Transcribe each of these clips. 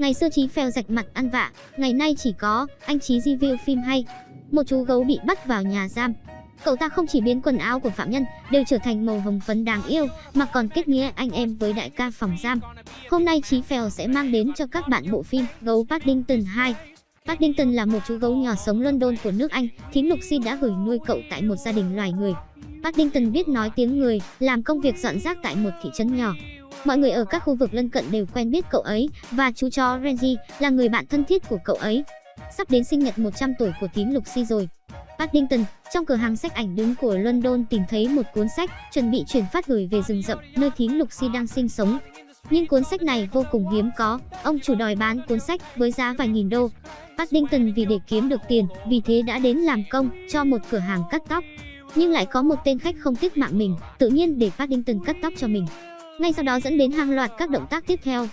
Ngày xưa Chí phèo rạch mặt ăn vạ, ngày nay chỉ có anh Chí review phim hay. Một chú gấu bị bắt vào nhà giam. Cậu ta không chỉ biến quần áo của phạm nhân đều trở thành màu hồng phấn đáng yêu, mà còn kết nghĩa anh em với đại ca phòng giam. Hôm nay Chí phèo sẽ mang đến cho các bạn bộ phim Gấu Paddington 2. Paddington là một chú gấu nhỏ sống London của nước Anh, thím si đã gửi nuôi cậu tại một gia đình loài người. Paddington biết nói tiếng người, làm công việc dọn rác tại một thị trấn nhỏ. Mọi người ở các khu vực lân cận đều quen biết cậu ấy và chú chó Reggie là người bạn thân thiết của cậu ấy. Sắp đến sinh nhật 100 tuổi của tím Lucy rồi. Paddington, trong cửa hàng sách ảnh đứng của London tìm thấy một cuốn sách chuẩn bị chuyển phát gửi về rừng rậm nơi thím Lucy đang sinh sống. Nhưng cuốn sách này vô cùng hiếm có, ông chủ đòi bán cuốn sách với giá vài nghìn đô. Paddington vì để kiếm được tiền, vì thế đã đến làm công cho một cửa hàng cắt tóc. Nhưng lại có một tên khách không tiếc mạng mình, tự nhiên để Paddington cắt tóc cho mình. Ngay sau đó dẫn đến hàng loạt các động tác tiếp theo.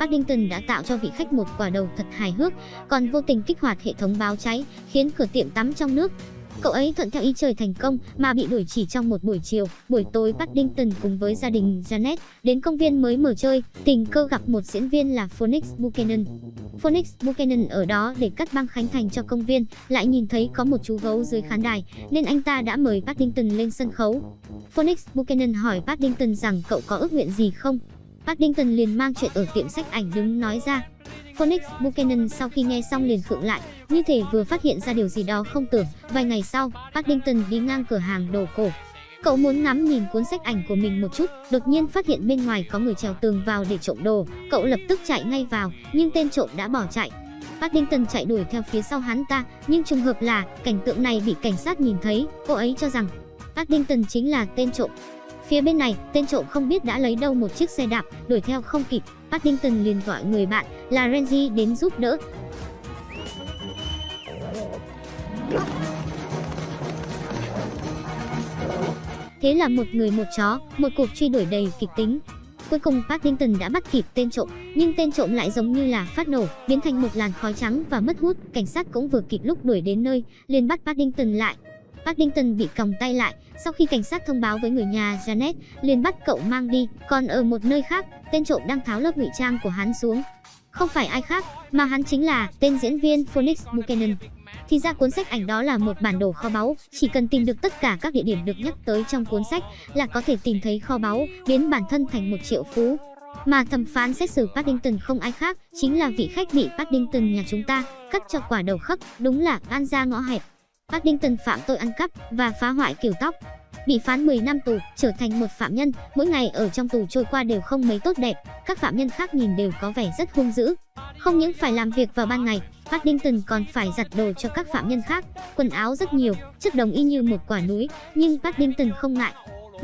Paddington đã tạo cho vị khách một quả đầu thật hài hước, còn vô tình kích hoạt hệ thống báo cháy, khiến cửa tiệm tắm trong nước Cậu ấy thuận theo ý trời thành công mà bị đuổi chỉ trong một buổi chiều. Buổi tối Paddington cùng với gia đình Janet đến công viên mới mở chơi, tình cờ gặp một diễn viên là Phoenix Buchanan. Phoenix Buchanan ở đó để cắt băng khánh thành cho công viên, lại nhìn thấy có một chú gấu dưới khán đài, nên anh ta đã mời Paddington lên sân khấu. Phoenix Buchanan hỏi Paddington rằng cậu có ước nguyện gì không? Paddington liền mang chuyện ở tiệm sách ảnh đứng nói ra. Phoenix Buchanan sau khi nghe xong liền khựng lại, như thể vừa phát hiện ra điều gì đó không tưởng. Vài ngày sau, Paddington đi ngang cửa hàng đồ cổ. Cậu muốn ngắm nhìn cuốn sách ảnh của mình một chút, đột nhiên phát hiện bên ngoài có người trèo tường vào để trộm đồ. Cậu lập tức chạy ngay vào, nhưng tên trộm đã bỏ chạy. Paddington chạy đuổi theo phía sau hắn ta, nhưng trùng hợp là cảnh tượng này bị cảnh sát nhìn thấy. Cô ấy cho rằng Paddington chính là tên trộm. Phía bên này, tên trộm không biết đã lấy đâu một chiếc xe đạp, đuổi theo không kịp. Paddington liền gọi người bạn là Renji đến giúp đỡ. Thế là một người một chó, một cuộc truy đuổi đầy kịch tính. Cuối cùng Paddington đã bắt kịp tên trộm, nhưng tên trộm lại giống như là phát nổ, biến thành một làn khói trắng và mất hút. Cảnh sát cũng vừa kịp lúc đuổi đến nơi, liền bắt Paddington lại. Paddington bị còng tay lại, sau khi cảnh sát thông báo với người nhà Janet, liền bắt cậu mang đi. Còn ở một nơi khác, tên trộm đang tháo lớp ngụy trang của hắn xuống. Không phải ai khác, mà hắn chính là tên diễn viên Phoenix Buchanan. Thì ra cuốn sách ảnh đó là một bản đồ kho báu, chỉ cần tìm được tất cả các địa điểm được nhắc tới trong cuốn sách là có thể tìm thấy kho báu, biến bản thân thành một triệu phú. Mà thẩm phán xét xử Paddington không ai khác, chính là vị khách bị Paddington nhà chúng ta cắt cho quả đầu khắc, đúng là gan ra ngõ hẹp. Paddington phạm tội ăn cắp và phá hoại kiểu tóc. Bị phán 10 năm tù, trở thành một phạm nhân, mỗi ngày ở trong tù trôi qua đều không mấy tốt đẹp, các phạm nhân khác nhìn đều có vẻ rất hung dữ. Không những phải làm việc vào ban ngày, Paddington còn phải giặt đồ cho các phạm nhân khác, quần áo rất nhiều, chất đồng y như một quả núi, nhưng Paddington không ngại,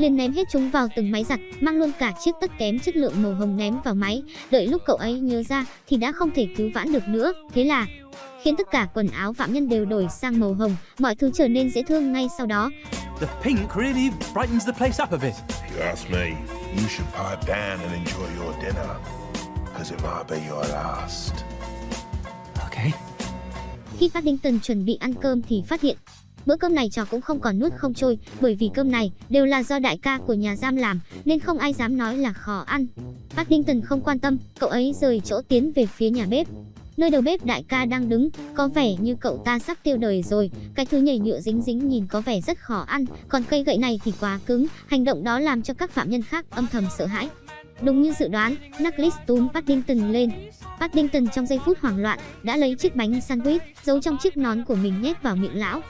liền ném hết chúng vào từng máy giặt, mang luôn cả chiếc tất kém chất lượng màu hồng ném vào máy. Đợi lúc cậu ấy nhớ ra thì đã không thể cứu vãn được nữa, thế là khiến tất cả quần áo phạm nhân đều đổi sang màu hồng, mọi thứ trở nên dễ thương ngay sau đó. The pink really brightens the place up a bit. If you ask me, you should pipe down and enjoy your dinner, because it might be your last. Okay. Khi Paddington chuẩn bị ăn cơm thì phát hiện Bữa cơm này trò cũng không còn nuốt không trôi, bởi vì cơm này đều là do đại ca của nhà giam làm, nên không ai dám nói là khó ăn. Paddington không quan tâm, cậu ấy rời chỗ tiến về phía nhà bếp. Nơi đầu bếp đại ca đang đứng, có vẻ như cậu ta sắp tiêu đời rồi. Cái thứ nhảy nhựa dính dính nhìn có vẻ rất khó ăn, còn cây gậy này thì quá cứng. Hành động đó làm cho các phạm nhân khác âm thầm sợ hãi. Đúng như dự đoán, Knuckles túm Paddington lên. Paddington trong giây phút hoảng loạn đã lấy chiếc bánh sandwich giấu trong chiếc nón của mình nhét vào miệng lão.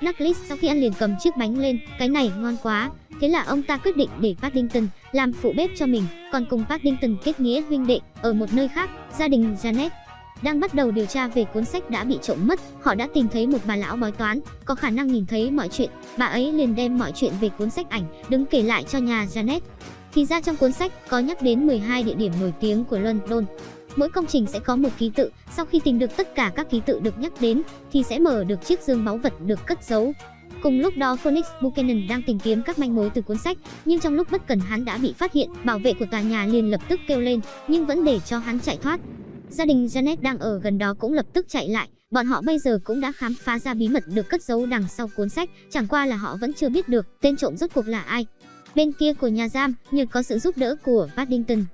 Knuckles sau khi ăn liền cầm chiếc bánh lên, cái này ngon quá. Thế là ông ta quyết định để Paddington làm phụ bếp cho mình, còn cùng Paddington kết nghĩa huynh đệ. Ở một nơi khác, gia đình Janet đang bắt đầu điều tra về cuốn sách đã bị trộm mất. Họ đã tìm thấy một bà lão bói toán, có khả năng nhìn thấy mọi chuyện. Bà ấy liền đem mọi chuyện về cuốn sách ảnh, đứng kể lại cho nhà Janet. Thì ra trong cuốn sách có nhắc đến 12 địa điểm nổi tiếng của London. Mỗi công trình sẽ có một ký tự, sau khi tìm được tất cả các ký tự được nhắc đến thì sẽ mở được chiếc dương báu vật được cất giấu. Cùng lúc đó Phoenix Buchanan đang tìm kiếm các manh mối từ cuốn sách, nhưng trong lúc bất cần hắn đã bị phát hiện, bảo vệ của tòa nhà liền lập tức kêu lên, nhưng vẫn để cho hắn chạy thoát. Gia đình Janet đang ở gần đó cũng lập tức chạy lại, bọn họ bây giờ cũng đã khám phá ra bí mật được cất giấu đằng sau cuốn sách, chẳng qua là họ vẫn chưa biết được tên trộm rốt cuộc là ai. Bên kia của nhà giam, nhờ có sự giúp đỡ của Paddington,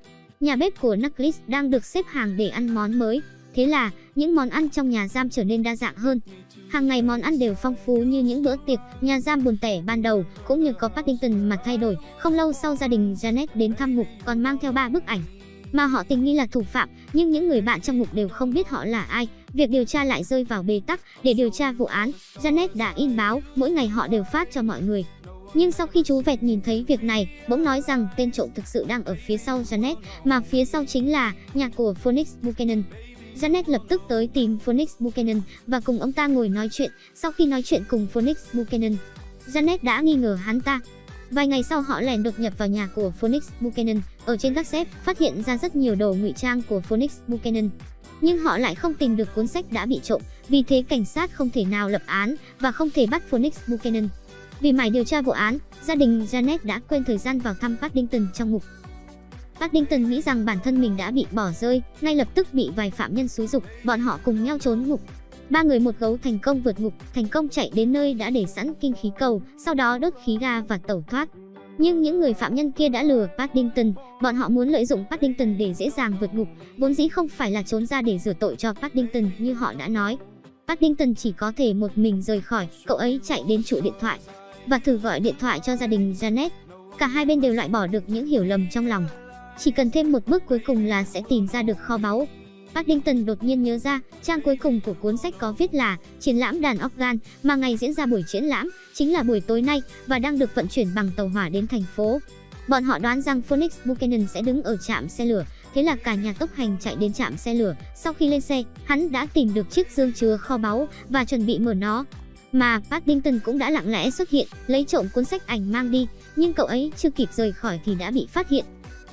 nhà bếp của Nucleus đang được xếp hàng để ăn món mới. Thế là, những món ăn trong nhà giam trở nên đa dạng hơn. Hàng ngày món ăn đều phong phú như những bữa tiệc nhà giam buồn tẻ ban đầu, cũng như có Paddington mà thay đổi. Không lâu sau gia đình Janet đến thăm ngục còn mang theo ba bức ảnh mà họ tình nghi là thủ phạm, nhưng những người bạn trong ngục đều không biết họ là ai. Việc điều tra lại rơi vào bế tắc, để điều tra vụ án, Janet đã in báo, mỗi ngày họ đều phát cho mọi người. Nhưng sau khi chú Vẹt nhìn thấy việc này, bỗng nói rằng tên trộm thực sự đang ở phía sau Janet, mà phía sau chính là nhà của Phoenix Buchanan. Janet lập tức tới tìm Phoenix Buchanan và cùng ông ta ngồi nói chuyện. Sau khi nói chuyện cùng Phoenix Buchanan, Janet đã nghi ngờ hắn ta. Vài ngày sau họ lẻn đột nhập vào nhà của Phoenix Buchanan, ở trên các xếp phát hiện ra rất nhiều đồ ngụy trang của Phoenix Buchanan. Nhưng họ lại không tìm được cuốn sách đã bị trộm, vì thế cảnh sát không thể nào lập án và không thể bắt Phoenix Buchanan. Vì mải điều tra vụ án, gia đình Janet đã quên thời gian vào thăm Paddington trong ngục. Paddington nghĩ rằng bản thân mình đã bị bỏ rơi, ngay lập tức bị vài phạm nhân xúi dục, bọn họ cùng nhau trốn ngục. Ba người một gấu thành công vượt ngục, thành công chạy đến nơi đã để sẵn kinh khí cầu, sau đó đốt khí ga và tẩu thoát. Nhưng những người phạm nhân kia đã lừa Paddington, bọn họ muốn lợi dụng Paddington để dễ dàng vượt ngục, vốn dĩ không phải là trốn ra để rửa tội cho Paddington như họ đã nói. Paddington chỉ có thể một mình rời khỏi, cậu ấy chạy đến trụ điện thoại và thử gọi điện thoại cho gia đình Janet. Cả hai bên đều loại bỏ được những hiểu lầm trong lòng. Chỉ cần thêm một bước cuối cùng là sẽ tìm ra được kho báu. Paddington đột nhiên nhớ ra, trang cuối cùng của cuốn sách có viết là triển lãm đàn organ mà ngày diễn ra buổi triển lãm chính là buổi tối nay và đang được vận chuyển bằng tàu hỏa đến thành phố. Bọn họ đoán rằng Phoenix Buchanan sẽ đứng ở trạm xe lửa, thế là cả nhà tốc hành chạy đến trạm xe lửa. Sau khi lên xe, hắn đã tìm được chiếc dương chứa kho báu và chuẩn bị mở nó. Mà Paddington cũng đã lặng lẽ xuất hiện, lấy trộm cuốn sách ảnh mang đi, nhưng cậu ấy chưa kịp rời khỏi thì đã bị phát hiện.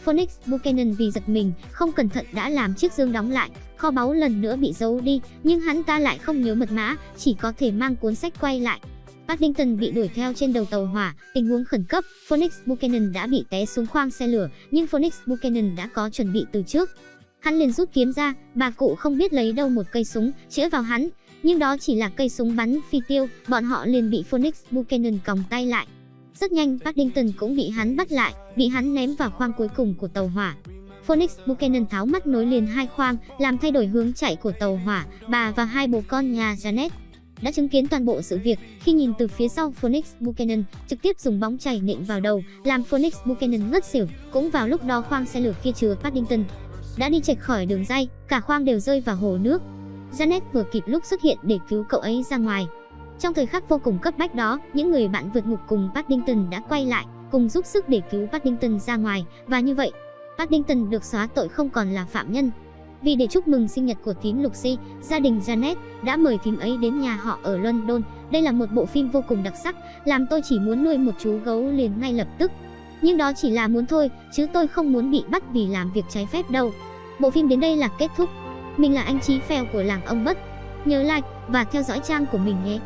Phoenix Buchanan vì giật mình, không cẩn thận đã làm chiếc dương đóng lại, kho báu lần nữa bị giấu đi, nhưng hắn ta lại không nhớ mật mã, chỉ có thể mang cuốn sách quay lại. Paddington bị đuổi theo trên đầu tàu hỏa, tình huống khẩn cấp, Phoenix Buchanan đã bị té xuống khoang xe lửa, nhưng Phoenix Buchanan đã có chuẩn bị từ trước. Hắn liền rút kiếm ra, bà cụ không biết lấy đâu một cây súng, chĩa vào hắn, nhưng đó chỉ là cây súng bắn phi tiêu, bọn họ liền bị Phoenix Buchanan còng tay lại. Rất nhanh Paddington cũng bị hắn bắt lại, bị hắn ném vào khoang cuối cùng của tàu hỏa. Phoenix Buchanan tháo mắt nối liền hai khoang, làm thay đổi hướng chạy của tàu hỏa, bà và hai bố con nhà Janet đã chứng kiến toàn bộ sự việc khi nhìn từ phía sau Phoenix Buchanan trực tiếp dùng bóng chảy nện vào đầu, làm Phoenix Buchanan ngất xỉu. Cũng vào lúc đó khoang xe lửa kia chứa Paddington đã đi chệch khỏi đường dây, cả khoang đều rơi vào hồ nước. Janet vừa kịp lúc xuất hiện để cứu cậu ấy ra ngoài. Trong thời khắc vô cùng cấp bách đó, những người bạn vượt ngục cùng Paddington đã quay lại, cùng giúp sức để cứu Paddington ra ngoài, và như vậy, Paddington được xóa tội không còn là phạm nhân. Vì để chúc mừng sinh nhật của thím Lucy, gia đình Janet đã mời thím ấy đến nhà họ ở London. Đây là một bộ phim vô cùng đặc sắc, làm tôi chỉ muốn nuôi một chú gấu liền ngay lập tức. Nhưng đó chỉ là muốn thôi, chứ tôi không muốn bị bắt vì làm việc trái phép đâu. Bộ phim đến đây là kết thúc. Mình là anh Chí Phèo của làng ông Bất. Nhớ like và theo dõi trang của mình nhé.